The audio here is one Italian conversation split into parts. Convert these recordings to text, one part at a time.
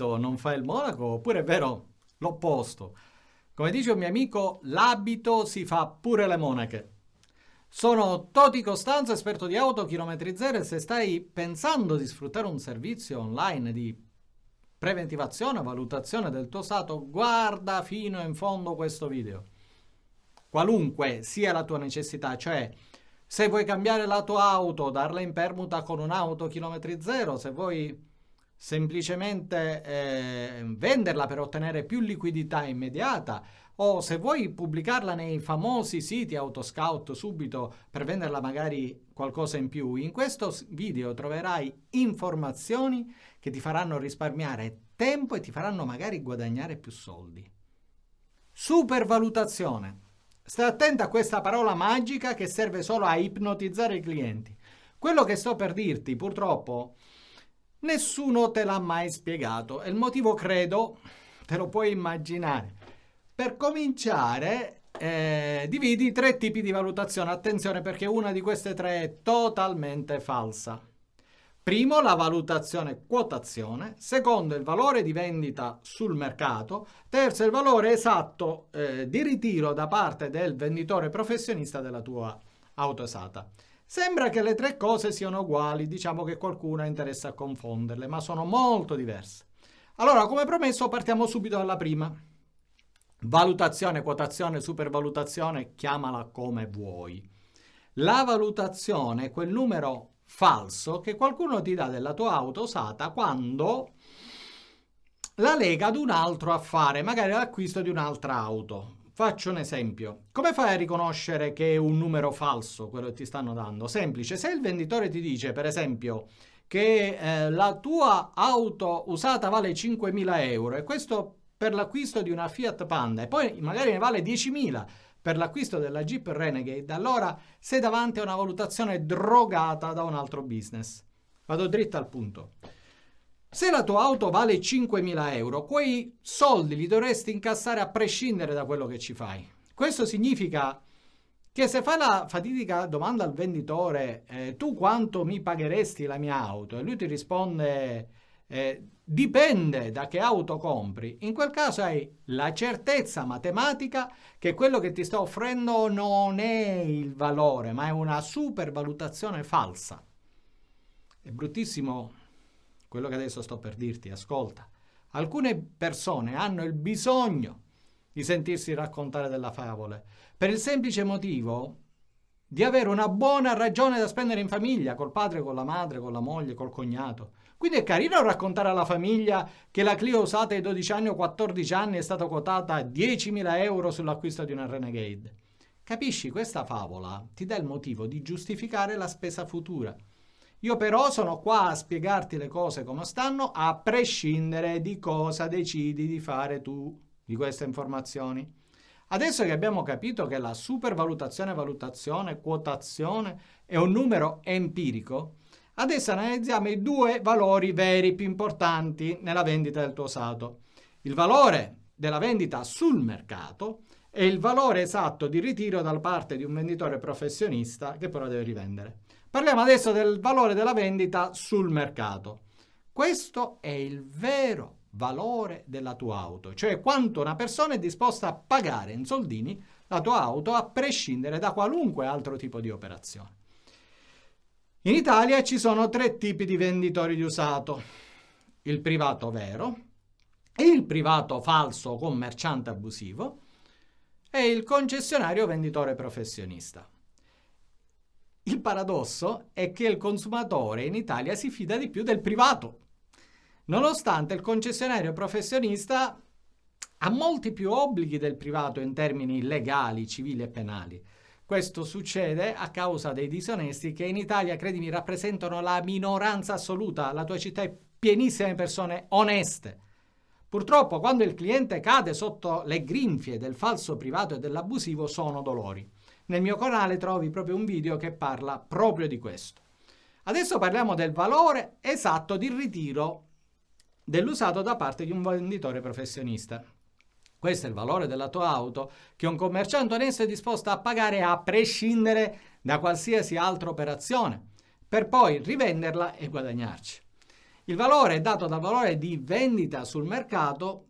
l'abito non fa il monaco, oppure è vero l'opposto. Come dice un mio amico, l'abito si fa pure le monache. Sono Toti Costanzo, esperto di auto, chilometri zero e se stai pensando di sfruttare un servizio online di preventivazione, valutazione del tuo stato, guarda fino in fondo questo video. Qualunque sia la tua necessità, cioè se vuoi cambiare la tua auto, darla in permuta con un'auto chilometri zero, se vuoi semplicemente eh, venderla per ottenere più liquidità immediata o se vuoi pubblicarla nei famosi siti Autoscout subito per venderla magari qualcosa in più, in questo video troverai informazioni che ti faranno risparmiare tempo e ti faranno magari guadagnare più soldi. Supervalutazione. Stai attento a questa parola magica che serve solo a ipnotizzare i clienti. Quello che sto per dirti, purtroppo, nessuno te l'ha mai spiegato e il motivo, credo, te lo puoi immaginare. Per cominciare, eh, dividi tre tipi di valutazione. Attenzione perché una di queste tre è totalmente falsa. Primo, la valutazione quotazione. Secondo, il valore di vendita sul mercato. Terzo, il valore esatto eh, di ritiro da parte del venditore professionista della tua auto usata. Sembra che le tre cose siano uguali, diciamo che qualcuno interessa a confonderle, ma sono molto diverse. Allora, come promesso, partiamo subito dalla prima. Valutazione, quotazione, supervalutazione, chiamala come vuoi. La valutazione è quel numero falso che qualcuno ti dà della tua auto usata quando la lega ad un altro affare, magari l'acquisto di un'altra auto. Faccio un esempio. Come fai a riconoscere che è un numero falso quello che ti stanno dando? Semplice, se il venditore ti dice, per esempio, che eh, la tua auto usata vale 5.000 euro e questo per l'acquisto di una Fiat Panda e poi magari ne vale 10.000 per l'acquisto della Jeep Renegade, allora sei davanti a una valutazione drogata da un altro business. Vado dritto al punto. Se la tua auto vale 5.000 euro, quei soldi li dovresti incassare a prescindere da quello che ci fai. Questo significa che se fai la fatidica domanda al venditore eh, tu quanto mi pagheresti la mia auto e lui ti risponde eh, dipende da che auto compri, in quel caso hai la certezza matematica che quello che ti sto offrendo non è il valore, ma è una supervalutazione falsa. È bruttissimo quello che adesso sto per dirti, ascolta. Alcune persone hanno il bisogno di sentirsi raccontare della favola, per il semplice motivo di avere una buona ragione da spendere in famiglia, col padre, con la madre, con la moglie, col cognato. Quindi è carino raccontare alla famiglia che la Clio usata ai 12 anni o 14 anni è stata quotata a 10.000 euro sull'acquisto di una Renegade. Capisci, questa favola ti dà il motivo di giustificare la spesa futura. Io però sono qua a spiegarti le cose come stanno, a prescindere di cosa decidi di fare tu di queste informazioni. Adesso che abbiamo capito che la supervalutazione, valutazione, quotazione è un numero empirico, Adesso analizziamo i due valori veri più importanti nella vendita del tuo usato. Il valore della vendita sul mercato e il valore esatto di ritiro da parte di un venditore professionista che però deve rivendere. Parliamo adesso del valore della vendita sul mercato. Questo è il vero valore della tua auto, cioè quanto una persona è disposta a pagare in soldini la tua auto a prescindere da qualunque altro tipo di operazione. In Italia ci sono tre tipi di venditori di usato. Il privato vero, il privato falso commerciante abusivo e il concessionario venditore professionista. Il paradosso è che il consumatore in Italia si fida di più del privato, nonostante il concessionario professionista ha molti più obblighi del privato in termini legali, civili e penali. Questo succede a causa dei disonesti che in Italia, credimi, rappresentano la minoranza assoluta. La tua città è pienissima di persone oneste. Purtroppo, quando il cliente cade sotto le grinfie del falso privato e dell'abusivo, sono dolori. Nel mio canale trovi proprio un video che parla proprio di questo. Adesso parliamo del valore esatto di ritiro dell'usato da parte di un venditore professionista. Questo è il valore della tua auto che un commerciante onesto è disposto a pagare a prescindere da qualsiasi altra operazione, per poi rivenderla e guadagnarci. Il valore è dato dal valore di vendita sul mercato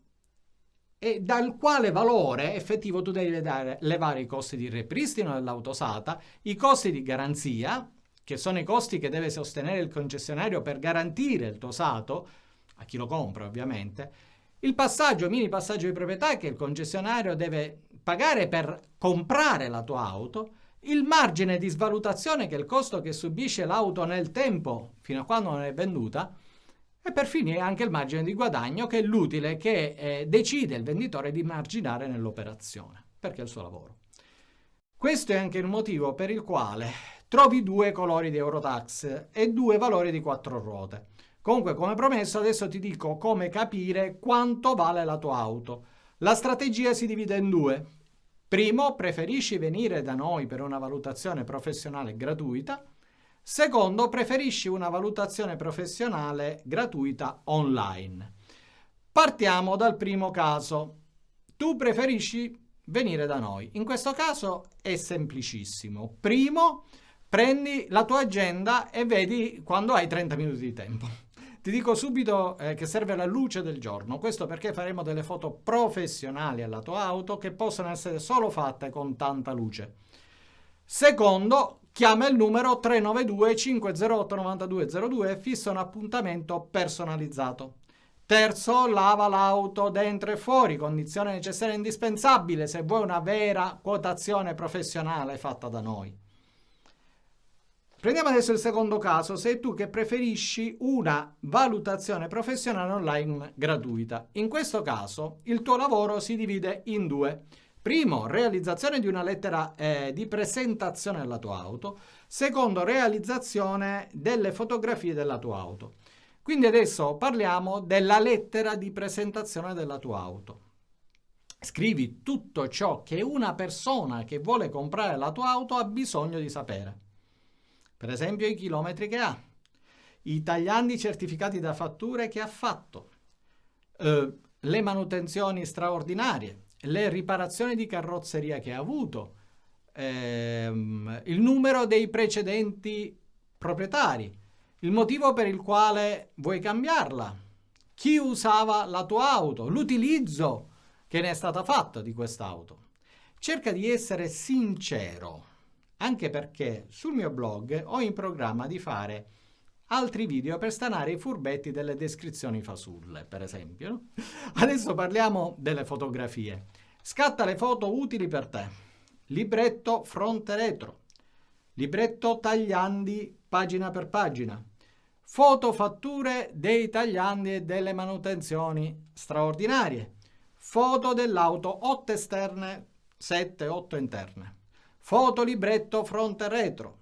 e dal quale valore effettivo tu devi dare, levare i costi di ripristino dell'auto usata, i costi di garanzia, che sono i costi che deve sostenere il concessionario per garantire il tuo usato, a chi lo compra ovviamente, il passaggio, mini passaggio di proprietà che il concessionario deve pagare per comprare la tua auto, il margine di svalutazione che è il costo che subisce l'auto nel tempo fino a quando non è venduta, e per finire anche il margine di guadagno che è l'utile che eh, decide il venditore di marginare nell'operazione, perché è il suo lavoro. Questo è anche il motivo per il quale trovi due colori di Eurotax e due valori di quattro ruote. Comunque, come promesso, adesso ti dico come capire quanto vale la tua auto. La strategia si divide in due. Primo, preferisci venire da noi per una valutazione professionale gratuita Secondo, preferisci una valutazione professionale gratuita online. Partiamo dal primo caso. Tu preferisci venire da noi. In questo caso è semplicissimo. Primo, prendi la tua agenda e vedi quando hai 30 minuti di tempo. Ti dico subito eh, che serve la luce del giorno, questo perché faremo delle foto professionali alla tua auto che possono essere solo fatte con tanta luce. Secondo, chiama il numero 392 508 9202 e fissa un appuntamento personalizzato. Terzo, lava l'auto dentro e fuori, condizione necessaria e indispensabile se vuoi una vera quotazione professionale fatta da noi. Prendiamo adesso il secondo caso, sei tu che preferisci una valutazione professionale online gratuita. In questo caso il tuo lavoro si divide in due. Primo, realizzazione di una lettera eh, di presentazione della tua auto. Secondo, realizzazione delle fotografie della tua auto. Quindi adesso parliamo della lettera di presentazione della tua auto. Scrivi tutto ciò che una persona che vuole comprare la tua auto ha bisogno di sapere. Per esempio i chilometri che ha, i tagliandi certificati da fatture che ha fatto, eh, le manutenzioni straordinarie, le riparazioni di carrozzeria che ha avuto, ehm, il numero dei precedenti proprietari, il motivo per il quale vuoi cambiarla, chi usava la tua auto, l'utilizzo che ne è stato fatto di quest'auto. Cerca di essere sincero, anche perché sul mio blog ho in programma di fare altri video per stanare i furbetti delle descrizioni fasulle, per esempio. Adesso parliamo delle fotografie. Scatta le foto utili per te. Libretto fronte retro. Libretto tagliandi pagina per pagina. Foto fatture dei tagliandi e delle manutenzioni straordinarie. Foto dell'auto 8 esterne, 7, 8 interne. Foto libretto fronte retro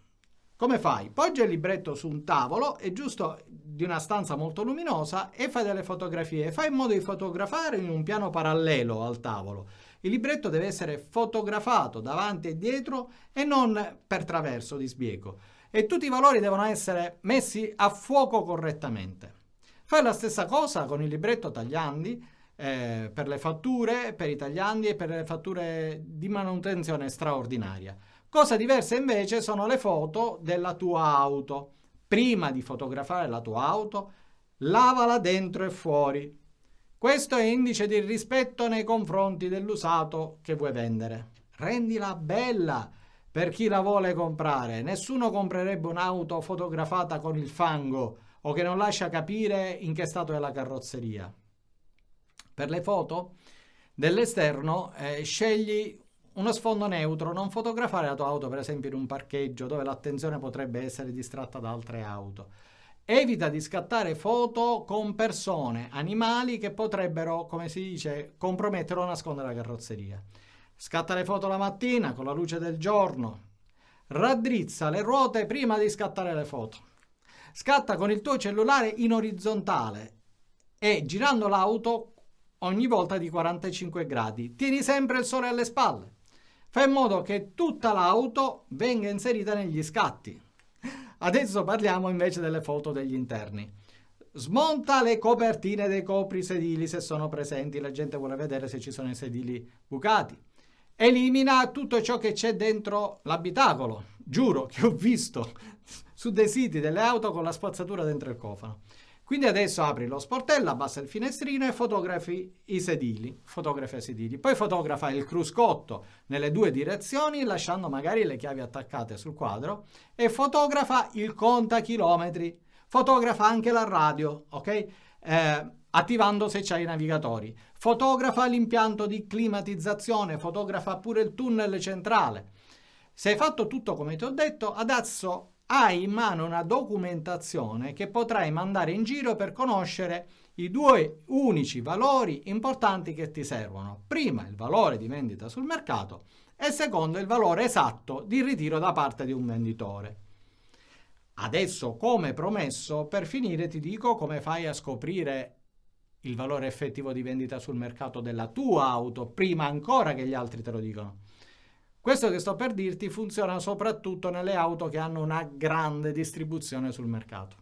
come fai? Poggia il libretto su un tavolo, è giusto di una stanza molto luminosa, e fai delle fotografie. Fai in modo di fotografare in un piano parallelo al tavolo. Il libretto deve essere fotografato davanti e dietro e non per traverso di sbiego. E tutti i valori devono essere messi a fuoco correttamente. Fai la stessa cosa con il libretto tagliandi, eh, per le fatture, per i tagliandi e per le fatture di manutenzione straordinaria. Cosa diversa invece sono le foto della tua auto. Prima di fotografare la tua auto, lavala dentro e fuori. Questo è indice di rispetto nei confronti dell'usato che vuoi vendere. Rendila bella per chi la vuole comprare. Nessuno comprerebbe un'auto fotografata con il fango o che non lascia capire in che stato è la carrozzeria. Per le foto dell'esterno eh, scegli uno sfondo neutro, non fotografare la tua auto per esempio in un parcheggio dove l'attenzione potrebbe essere distratta da altre auto. Evita di scattare foto con persone, animali che potrebbero, come si dice, compromettere o nascondere la carrozzeria. Scatta le foto la mattina con la luce del giorno. Raddrizza le ruote prima di scattare le foto. Scatta con il tuo cellulare in orizzontale e girando l'auto ogni volta di 45 gradi. Tieni sempre il sole alle spalle. Fa in modo che tutta l'auto venga inserita negli scatti. Adesso parliamo invece delle foto degli interni. Smonta le copertine dei coprisedili se sono presenti, la gente vuole vedere se ci sono i sedili bucati. Elimina tutto ciò che c'è dentro l'abitacolo. Giuro che ho visto su dei siti delle auto con la spazzatura dentro il cofano. Quindi adesso apri lo sportello, abbassa il finestrino e fotografi i sedili, fotografa i sedili. Poi fotografa il cruscotto nelle due direzioni, lasciando magari le chiavi attaccate sul quadro, e fotografa il contachilometri. Fotografa anche la radio, ok? Eh, attivando se c'hai i navigatori. Fotografa l'impianto di climatizzazione, fotografa pure il tunnel centrale. Se hai fatto tutto come ti ho detto, adesso hai in mano una documentazione che potrai mandare in giro per conoscere i due unici valori importanti che ti servono. Prima il valore di vendita sul mercato e secondo il valore esatto di ritiro da parte di un venditore. Adesso, come promesso, per finire ti dico come fai a scoprire il valore effettivo di vendita sul mercato della tua auto prima ancora che gli altri te lo dicono. Questo che sto per dirti funziona soprattutto nelle auto che hanno una grande distribuzione sul mercato.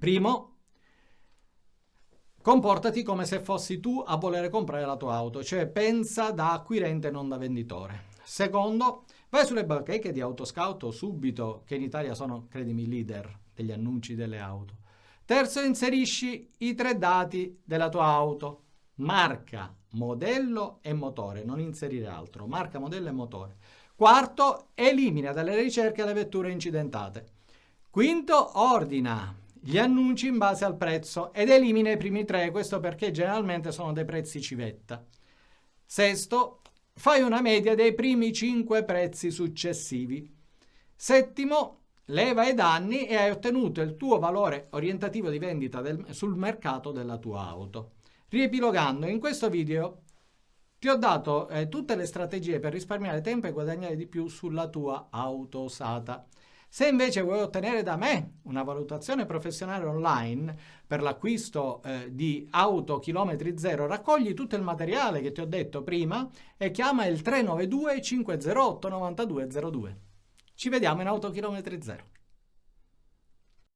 Primo, comportati come se fossi tu a volere comprare la tua auto, cioè pensa da acquirente non da venditore. Secondo, vai sulle bacheche di Autoscout subito, che in Italia sono, credimi, leader degli annunci delle auto. Terzo, inserisci i tre dati della tua auto, marca, modello e motore, non inserire altro, marca, modello e motore. Quarto, elimina dalle ricerche le vetture incidentate. Quinto, ordina gli annunci in base al prezzo ed elimina i primi tre, questo perché generalmente sono dei prezzi civetta. Sesto, fai una media dei primi cinque prezzi successivi. Settimo, leva i danni e hai ottenuto il tuo valore orientativo di vendita del, sul mercato della tua auto. Riepilogando, in questo video ti ho dato eh, tutte le strategie per risparmiare tempo e guadagnare di più sulla tua auto usata. Se invece vuoi ottenere da me una valutazione professionale online per l'acquisto eh, di auto chilometri zero, raccogli tutto il materiale che ti ho detto prima e chiama il 392 508 9202. Ci vediamo in auto chilometri zero.